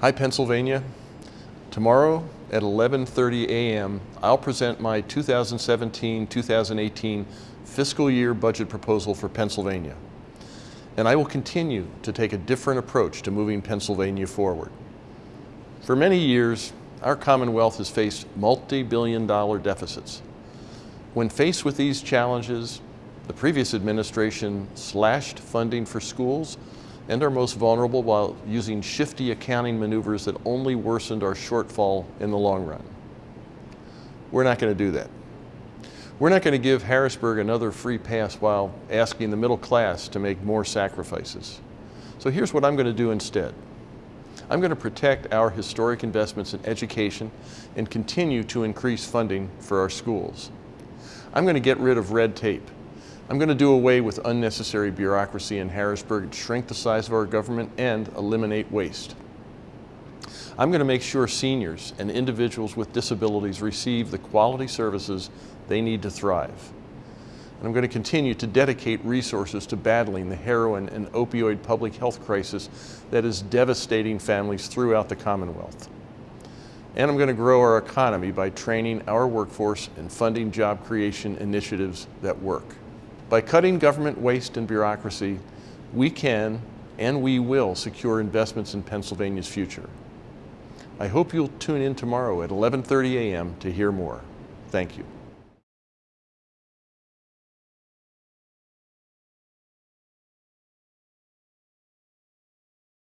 Hi, Pennsylvania. Tomorrow at 11.30 a.m., I'll present my 2017-2018 fiscal year budget proposal for Pennsylvania. And I will continue to take a different approach to moving Pennsylvania forward. For many years, our Commonwealth has faced multi-billion dollar deficits. When faced with these challenges, the previous administration slashed funding for schools and our most vulnerable while using shifty accounting maneuvers that only worsened our shortfall in the long run. We're not going to do that. We're not going to give Harrisburg another free pass while asking the middle class to make more sacrifices. So here's what I'm going to do instead. I'm going to protect our historic investments in education and continue to increase funding for our schools. I'm going to get rid of red tape. I'm going to do away with unnecessary bureaucracy in Harrisburg, shrink the size of our government, and eliminate waste. I'm going to make sure seniors and individuals with disabilities receive the quality services they need to thrive. And I'm going to continue to dedicate resources to battling the heroin and opioid public health crisis that is devastating families throughout the Commonwealth. And I'm going to grow our economy by training our workforce and funding job creation initiatives that work. By cutting government waste and bureaucracy, we can and we will secure investments in Pennsylvania's future. I hope you'll tune in tomorrow at 11.30 a.m. to hear more. Thank you.